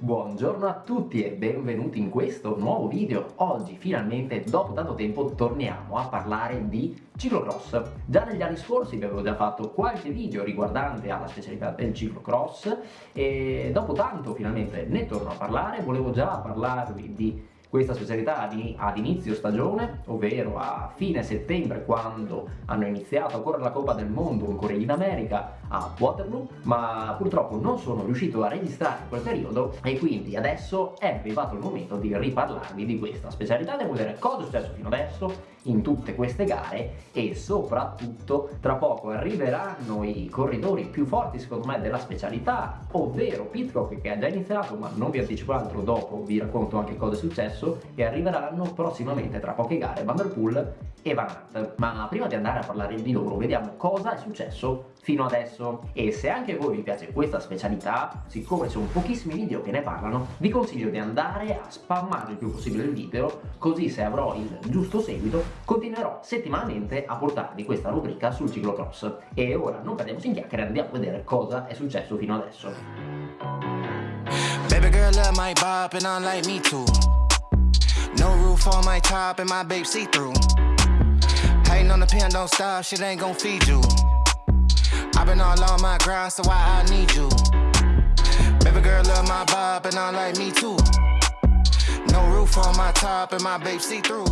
Buongiorno a tutti e benvenuti in questo nuovo video. Oggi finalmente dopo tanto tempo torniamo a parlare di ciclocross. Già negli anni scorsi vi avevo già fatto qualche video riguardante alla specialità del ciclocross e dopo tanto finalmente ne torno a parlare. Volevo già parlarvi di questa specialità ad inizio stagione, ovvero a fine settembre quando hanno iniziato a correre la Coppa del Mondo ancora in America a Waterloo, ma purtroppo non sono riuscito a registrare quel periodo e quindi adesso è arrivato il momento di riparlarvi di questa specialità, devo vedere cosa è successo fino adesso in tutte queste gare e soprattutto tra poco arriveranno i corridori più forti secondo me della specialità, ovvero Pitcock che ha già iniziato ma non vi anticipo altro dopo, vi racconto anche cosa è successo successo e arriveranno prossimamente tra poche gare Van Der e Van Aert. Ma prima di andare a parlare di loro vediamo cosa è successo fino adesso e se anche voi vi piace questa specialità, siccome sono pochissimi video che ne parlano, vi consiglio di andare a spammare il più possibile il video, così se avrò il giusto seguito continuerò settimanalmente a portarvi questa rubrica sul ciclocross. E ora non perdiamoci in chiacchiere, andiamo a vedere cosa è successo fino adesso. Baby girl love my bop and I like me too No roof on my top and my babe see-through. Hating on the pen, don't stop, shit ain't gon' feed you. I've been all on my grind, so why I need you? Baby girl love my bob and I like me too. No roof on my top and my babe see-through.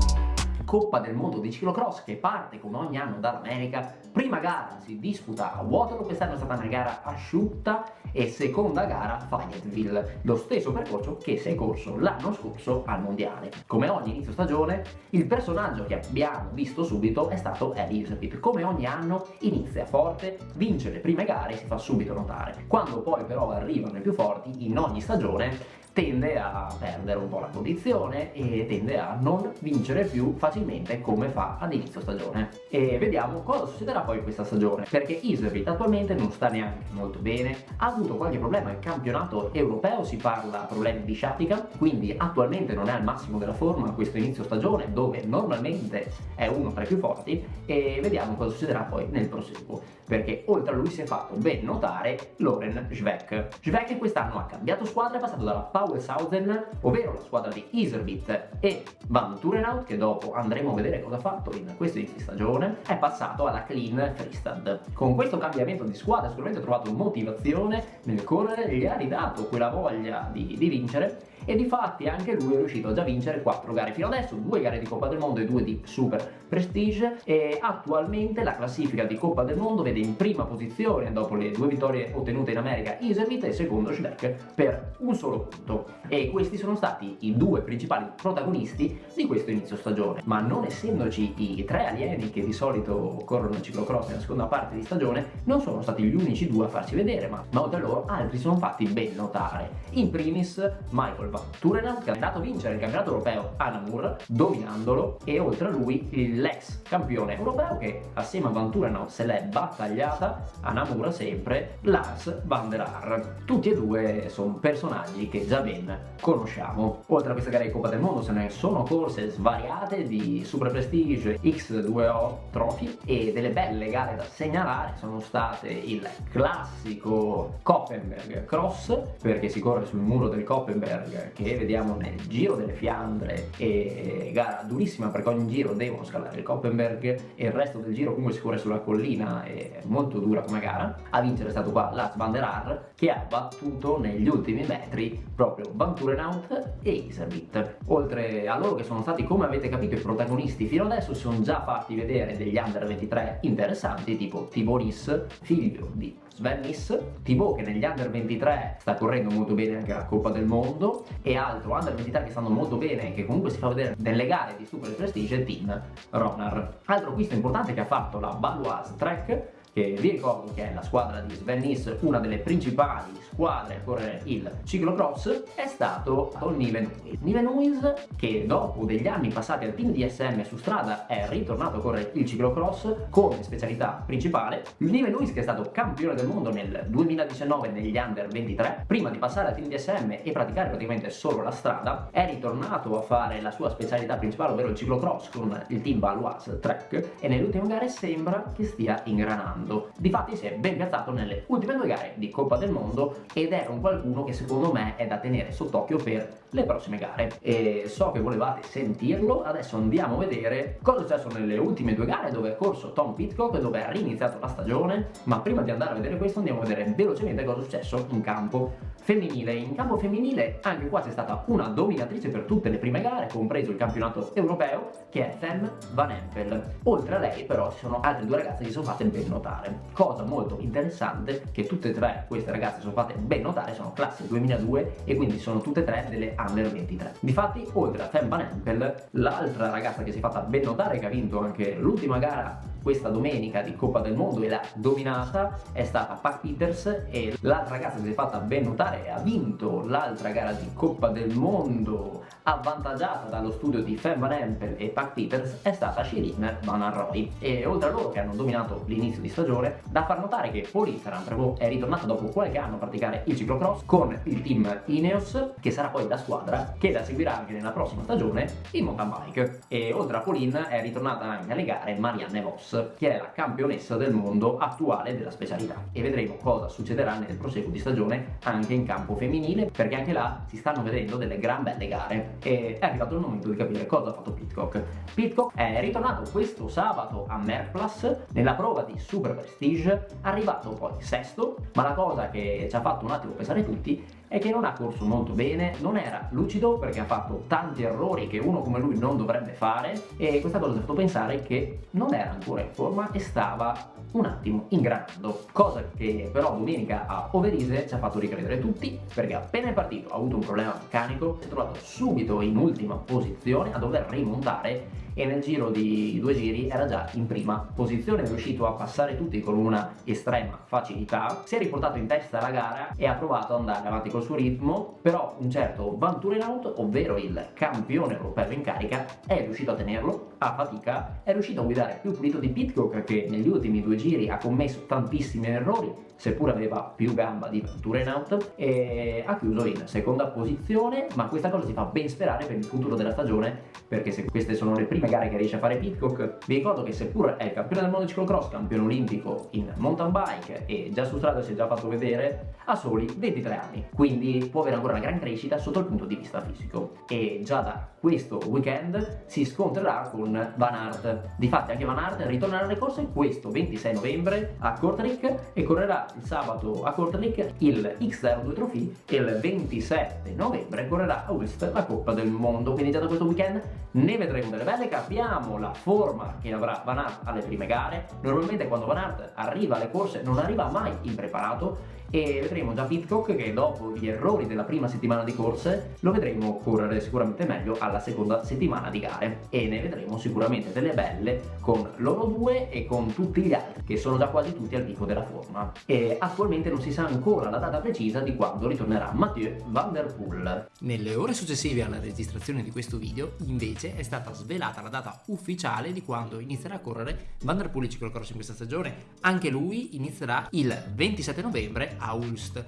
Coppa del Mondo di ciclocross che parte come ogni anno dall'America. Prima gara si disputa a Waterloo, quest'anno è stata una gara asciutta e seconda gara Fayetteville, lo stesso percorso che si è corso l'anno scorso al Mondiale. Come ogni inizio stagione, il personaggio che abbiamo visto subito è stato Elizabeth. Come ogni anno inizia forte, vince le prime gare e si fa subito notare. Quando poi però arrivano i più forti, in ogni stagione tende a perdere un po' la condizione e tende a non vincere più facilmente come fa ad inizio stagione. E vediamo cosa succederà poi questa stagione, perché Iservit attualmente non sta neanche molto bene, ha avuto qualche problema in campionato europeo, si parla problemi di sciatica, quindi attualmente non è al massimo della forma questo inizio stagione dove normalmente è uno tra i più forti e vediamo cosa succederà poi nel proseguo, perché oltre a lui si è fatto ben notare Loren Schweck. Schweck quest'anno ha cambiato squadra, è passato dalla Power Wellshausen, ovvero la squadra di Iserbit e Van Turenhout, che dopo andremo a vedere cosa ha fatto in questo inizio stagione, è passato alla Clean Freestad. Con questo cambiamento di squadra sicuramente ha trovato motivazione nel correre, gli ha ridato quella voglia di, di vincere e di fatti anche lui è riuscito a già vincere 4 gare fino adesso, 2 gare di Coppa del Mondo e 2 di Super Prestige. E attualmente la classifica di Coppa del Mondo vede in prima posizione dopo le due vittorie ottenute in America Iservit e secondo Schleck per un solo punto. E questi sono stati i due principali protagonisti di questo inizio stagione. Ma non essendoci i tre alieni che di solito corrono il ciclocross nella seconda parte di stagione non sono stati gli unici due a farsi vedere ma, ma oltre a loro altri sono fatti ben notare. In primis Michael Van Turenant che è andato a vincere il campionato europeo a Namur dominandolo e oltre a lui l'ex campione europeo che assieme a Van Turenant se l'è battagliata a Namur sempre Lars Van der Haar tutti e due sono personaggi che già ben conosciamo. Oltre a questa gara di Coppa del Mondo se ne sono corse svariate di Super Prestige X2O Trophy e delle belle gare da segnalare sono state il classico Koppenberg Cross perché si corre sul muro del Koppenberg che vediamo nel Giro delle Fiandre e gara durissima perché ogni giro devono scalare il Koppenberg e il resto del giro comunque si corre sulla collina è molto dura come gara a vincere è stato qua Lars van der Haar che ha battuto negli ultimi metri proprio Van Turenhout e Iservit. Oltre a loro che sono stati come avete capito i protagonisti fino adesso si sono già fatti vedere degli under 23 interessanti tipo Tiboris figlio di Sven Nys, Thibaut che negli under 23 sta correndo molto bene anche la Coppa del Mondo e altro under 23 che stanno molto bene e che comunque si fa vedere nelle gare di Super Prestige Team Ronar. Altro acquisto importante che ha fatto la Baloise Trek che vi ricordo che è la squadra di Sven Nys, una delle principali squadre a correre il ciclocross, è stato Niven Huis. Niven Huis che dopo degli anni passati al team DSM su strada è ritornato a correre il ciclocross come specialità principale. Niven Huis che è stato campione del mondo nel 2019 negli under 23, prima di passare al team DSM e praticare praticamente solo la strada, è ritornato a fare la sua specialità principale, ovvero il ciclocross con il team Valois Trek e nelle ultime gare sembra che stia ingranando ingranando. Difatti si è ben piazzato nelle ultime due gare di Coppa del Mondo ed era un qualcuno che secondo me è da tenere sott'occhio per le prossime gare. E so che volevate sentirlo, adesso andiamo a vedere cosa è successo nelle ultime due gare dove è corso Tom Pitcock, dove ha riniziato la stagione, ma prima di andare a vedere questo andiamo a vedere velocemente cosa è successo in campo femminile. In campo femminile anche qua c'è stata una dominatrice per tutte le prime gare, compreso il campionato europeo, che è Fem Van Empel. Oltre a lei però ci sono altre due ragazze che sono fatte ben notare. Cosa molto interessante che tutte e tre queste ragazze sono fatte ben notare, sono classe 2002 e quindi sono tutte e tre delle under 23. Difatti oltre a Fem Van Empel, l'altra ragazza che si è fatta ben notare che ha vinto anche l'ultima gara questa domenica di Coppa del Mondo e l'ha dominata è stata Pat Peters e l'altra ragazza che si è fatta ben notare ha vinto l'altra gara di Coppa del Mondo. Avvantaggiata dallo studio di Fem Van Empel e Pat Peters è stata Shirin Van Arroy. E oltre a loro che hanno dominato l'inizio di stagione da far notare che Polizzaran è ritornato dopo qualche anno a praticare il ciclocross con il team Ineos che sarà poi la squadra che la seguirà anche nella prossima stagione in mountain bike. E oltre a Polin è ritornata anche alle gare Marianne Voss che è la campionessa del mondo attuale della specialità. E vedremo cosa succederà nel proseguo di stagione anche in campo femminile perché anche là si stanno vedendo delle gran belle gare. E è arrivato il momento di capire cosa ha fatto Pitcock. Pitcock è ritornato questo sabato a Merplas nella prova di Super Prestige arrivato poi sesto ma la cosa che ci ha fatto un attimo pensare tutti è che non ha corso molto bene, non era lucido perché ha fatto tanti errori che uno come lui non dovrebbe fare e questa cosa ci ha fatto pensare che non era ancora in forma e stava un attimo ingranando cosa che però domenica a Overise ci ha fatto ricredere tutti perché appena è partito ha avuto un problema meccanico si è trovato subito in ultima posizione a dover rimontare e nel giro di due giri era già in prima posizione, è riuscito a passare tutti con una estrema facilità, si è riportato in testa alla gara e ha provato ad andare avanti col suo ritmo, però un certo Van Turenhout, ovvero il campione europeo in carica, è riuscito a tenerlo a fatica, è riuscito a guidare più pulito di Pitcock che negli ultimi due giri ha commesso tantissimi errori, seppur aveva più gamba di Van Turenhout e ha chiuso in seconda posizione, ma questa cosa si fa ben sperare per il futuro della stagione, perché se queste sono le prime gare che riesce a fare Pitcock. Vi ricordo che seppur è il campione del mondo di ciclocross, campione olimpico in mountain bike e già su strada si è già fatto vedere, ha soli 23 anni, quindi può avere ancora una gran crescita sotto il punto di vista fisico. E già da questo weekend si scontrerà con Van Aert. Difatti anche Van Aert ritornerà alle corse questo 26 novembre a Kortrijk e correrà il sabato a Kortrijk il X02 Trophy e il 27 novembre correrà a Ulst la Coppa del Mondo. Quindi già da questo weekend ne vedremo delle belle capiamo la forma che avrà Van Aert alle prime gare normalmente quando Van Aert arriva alle corse non arriva mai impreparato e vedremo già Pitcock che dopo gli errori della prima settimana di corse lo vedremo correre sicuramente meglio alla seconda settimana di gare. E ne vedremo sicuramente delle belle con loro due e con tutti gli altri che sono già quasi tutti al picco della forma. E attualmente non si sa ancora la data precisa di quando ritornerà Mathieu Van Der Poel. Nelle ore successive alla registrazione di questo video invece è stata svelata la data ufficiale di quando inizierà a correre Van Der Poel ciclocross in questa stagione. Anche lui inizierà il 27 novembre a Ulst.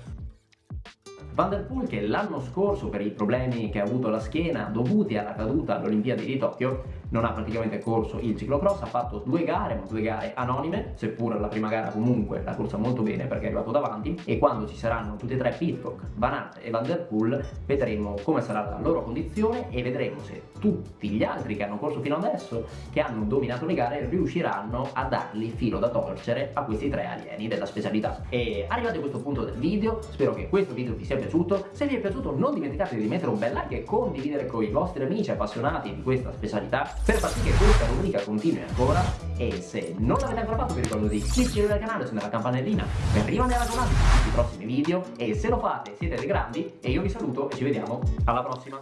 Van der Poel che l'anno scorso per i problemi che ha avuto alla schiena dovuti alla caduta alle Olimpiadi di Tokyo non ha praticamente corso il ciclocross, ha fatto due gare, ma due gare anonime, seppur la prima gara comunque l'ha corsa molto bene perché è arrivato davanti e quando ci saranno tutti e tre Pitcock, Van Aert e Van Der Poel vedremo come sarà la loro condizione e vedremo se tutti gli altri che hanno corso fino adesso, che hanno dominato le gare, riusciranno a dargli filo da torcere a questi tre alieni della specialità. E arrivati a questo punto del video, spero che questo video vi sia piaciuto, se vi è piaciuto non dimenticate di mettere un bel like e condividere con i vostri amici appassionati di questa specialità per far sì che questa rubrica continui ancora. E se non l'avete ancora fatto vi ricordo di iscrivervi al canale, accendere la campanellina per rimanere aggiornati su tutti i prossimi video. E se lo fate siete dei grandi e io vi saluto e ci vediamo alla prossima